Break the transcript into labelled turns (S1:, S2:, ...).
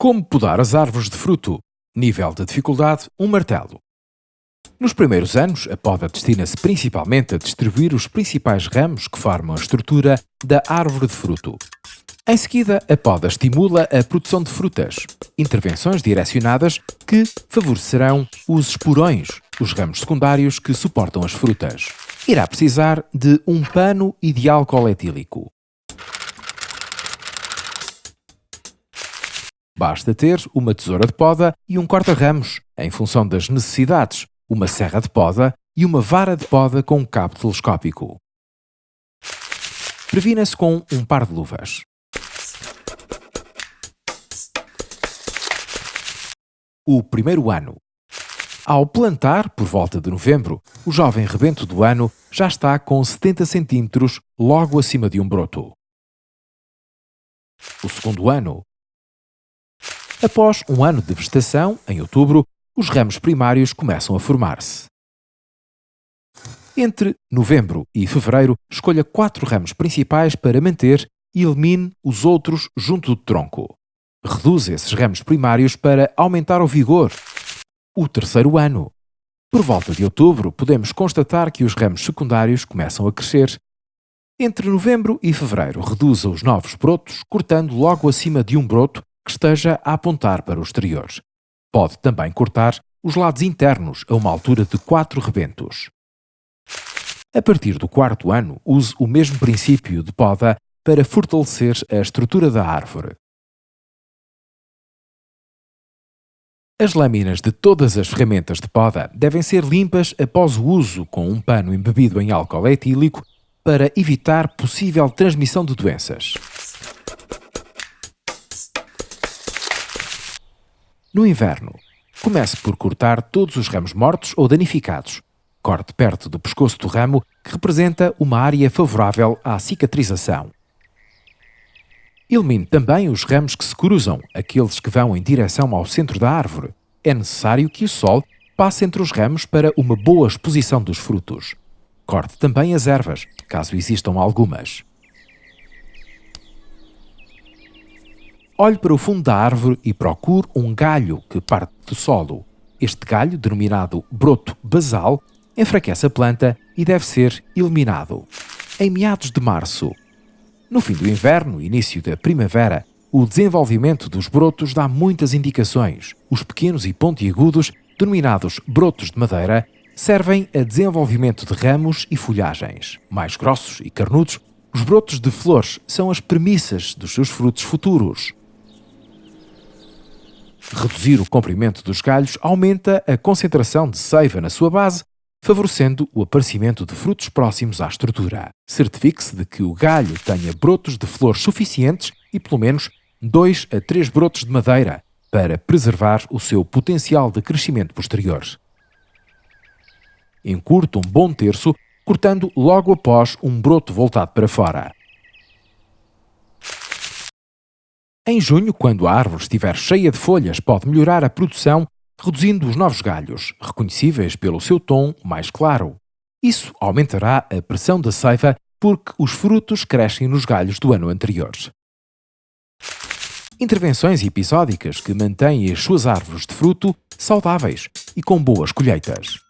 S1: Como podar as árvores de fruto? Nível de dificuldade: um martelo. Nos primeiros anos, a poda destina-se principalmente a distribuir os principais ramos que formam a estrutura da árvore de fruto. Em seguida, a poda estimula a produção de frutas, intervenções direcionadas que favorecerão os esporões, os ramos secundários que suportam as frutas. Irá precisar de um pano e de Basta ter uma tesoura de poda e um corta-ramos, em função das necessidades, uma serra de poda e uma vara de poda com um cabo telescópico. Previna-se com um par de luvas. O primeiro ano. Ao plantar, por volta de novembro, o jovem rebento do ano já está com 70 cm logo acima de um broto. O segundo ano. Após um ano de vegetação, em outubro, os ramos primários começam a formar-se. Entre novembro e fevereiro, escolha quatro ramos principais para manter e elimine os outros junto do tronco. Reduza esses ramos primários para aumentar o vigor. O terceiro ano. Por volta de outubro, podemos constatar que os ramos secundários começam a crescer. Entre novembro e fevereiro, reduza os novos brotos, cortando logo acima de um broto que esteja a apontar para o exterior. Pode também cortar os lados internos a uma altura de 4 rebentos. A partir do quarto ano, use o mesmo princípio de poda para fortalecer a estrutura da árvore. As lâminas de todas as ferramentas de poda devem ser limpas após o uso com um pano embebido em álcool etílico para evitar possível transmissão de doenças. No inverno, comece por cortar todos os ramos mortos ou danificados. Corte perto do pescoço do ramo, que representa uma área favorável à cicatrização. Elimine também os ramos que se cruzam, aqueles que vão em direção ao centro da árvore. É necessário que o sol passe entre os ramos para uma boa exposição dos frutos. Corte também as ervas, caso existam algumas. Olhe para o fundo da árvore e procure um galho que parte do solo. Este galho, denominado broto basal, enfraquece a planta e deve ser eliminado. Em meados de março. No fim do inverno início da primavera, o desenvolvimento dos brotos dá muitas indicações. Os pequenos e pontiagudos, denominados brotos de madeira, servem a desenvolvimento de ramos e folhagens. Mais grossos e carnudos, os brotos de flores são as premissas dos seus frutos futuros. Reduzir o comprimento dos galhos aumenta a concentração de seiva na sua base, favorecendo o aparecimento de frutos próximos à estrutura. Certifique-se de que o galho tenha brotos de flores suficientes e pelo menos 2 a 3 brotos de madeira para preservar o seu potencial de crescimento posterior. Encurta um bom terço, cortando logo após um broto voltado para fora. Em junho, quando a árvore estiver cheia de folhas, pode melhorar a produção reduzindo os novos galhos, reconhecíveis pelo seu tom mais claro. Isso aumentará a pressão da seiva porque os frutos crescem nos galhos do ano anterior. Intervenções episódicas que mantêm as suas árvores de fruto saudáveis e com boas colheitas.